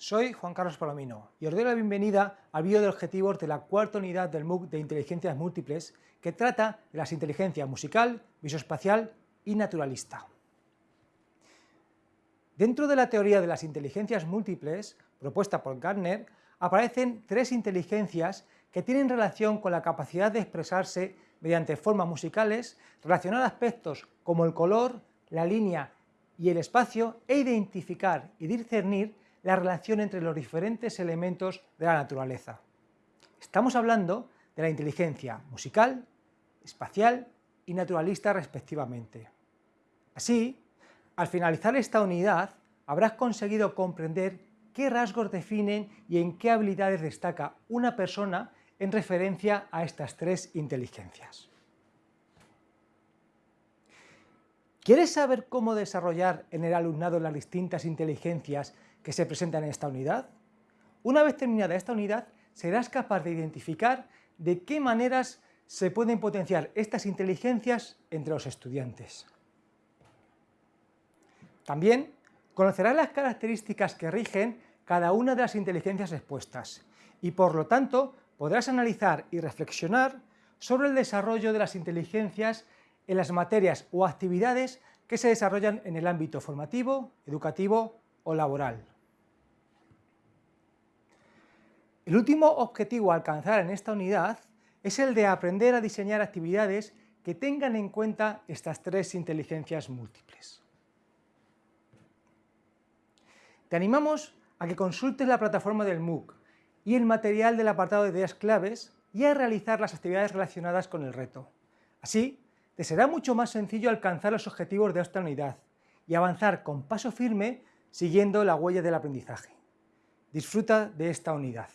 soy Juan Carlos Palomino y os doy la bienvenida al vídeo de objetivos de la cuarta unidad del MOOC de Inteligencias Múltiples que trata de las inteligencias musical, visoespacial y naturalista. Dentro de la teoría de las inteligencias múltiples, propuesta por Gardner, aparecen tres inteligencias que tienen relación con la capacidad de expresarse mediante formas musicales, relacionar aspectos como el color, la línea y el espacio e identificar y discernir la relación entre los diferentes elementos de la naturaleza. Estamos hablando de la inteligencia musical, espacial y naturalista respectivamente. Así, al finalizar esta unidad, habrás conseguido comprender qué rasgos definen y en qué habilidades destaca una persona en referencia a estas tres inteligencias. ¿Quieres saber cómo desarrollar en el alumnado las distintas inteligencias que se presentan en esta unidad? Una vez terminada esta unidad, serás capaz de identificar de qué maneras se pueden potenciar estas inteligencias entre los estudiantes. También conocerás las características que rigen cada una de las inteligencias expuestas y por lo tanto podrás analizar y reflexionar sobre el desarrollo de las inteligencias en las materias o actividades que se desarrollan en el ámbito formativo, educativo o laboral. El último objetivo a alcanzar en esta unidad es el de aprender a diseñar actividades que tengan en cuenta estas tres inteligencias múltiples. Te animamos a que consultes la plataforma del MOOC y el material del apartado de ideas claves y a realizar las actividades relacionadas con el reto. Así, te será mucho más sencillo alcanzar los objetivos de esta unidad y avanzar con paso firme siguiendo la huella del aprendizaje. Disfruta de esta unidad.